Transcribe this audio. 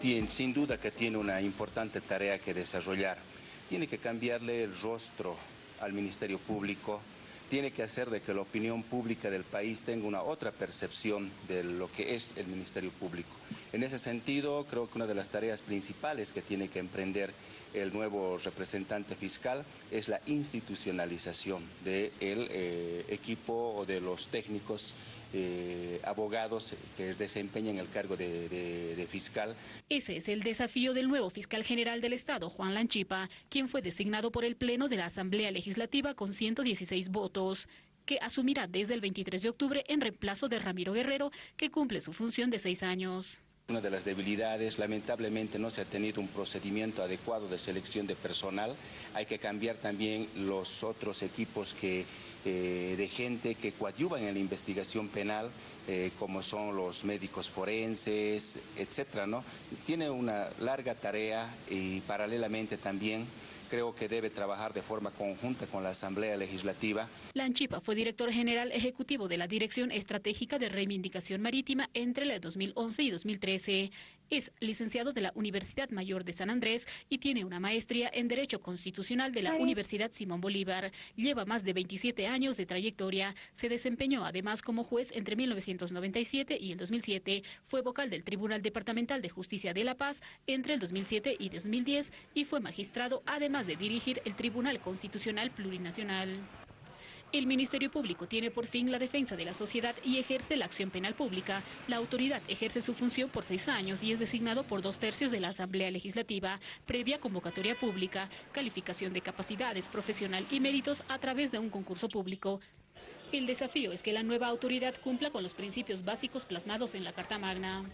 sin duda que tiene una importante tarea que desarrollar. Tiene que cambiarle el rostro al Ministerio Público, tiene que hacer de que la opinión pública del país tenga una otra percepción de lo que es el Ministerio Público. En ese sentido, creo que una de las tareas principales que tiene que emprender el nuevo representante fiscal es la institucionalización del eh, equipo o de los técnicos eh, abogados que desempeñan el cargo de, de, fiscal. Ese es el desafío del nuevo fiscal general del Estado, Juan Lanchipa, quien fue designado por el Pleno de la Asamblea Legislativa con 116 votos que asumirá desde el 23 de octubre en reemplazo de Ramiro Guerrero, que cumple su función de seis años. Una de las debilidades, lamentablemente no se ha tenido un procedimiento adecuado de selección de personal. Hay que cambiar también los otros equipos que, eh, de gente que coadyuvan en la investigación penal, eh, como son los médicos forenses, etcétera, ¿no? Tiene una larga tarea y paralelamente también creo que debe trabajar de forma conjunta con la Asamblea Legislativa. Lanchipa fue director general ejecutivo de la Dirección Estratégica de Reivindicación Marítima entre el 2011 y 2013. Es licenciado de la Universidad Mayor de San Andrés y tiene una maestría en Derecho Constitucional de la Universidad Simón Bolívar. Lleva más de 27 años de trayectoria. Se desempeñó además como juez entre 1997 y el 2007. Fue vocal del Tribunal Departamental de Justicia de La Paz entre el 2007 y 2010 y fue magistrado además de dirigir el Tribunal Constitucional Plurinacional. El Ministerio Público tiene por fin la defensa de la sociedad y ejerce la acción penal pública. La autoridad ejerce su función por seis años y es designado por dos tercios de la Asamblea Legislativa, previa convocatoria pública, calificación de capacidades profesional y méritos a través de un concurso público. El desafío es que la nueva autoridad cumpla con los principios básicos plasmados en la Carta Magna.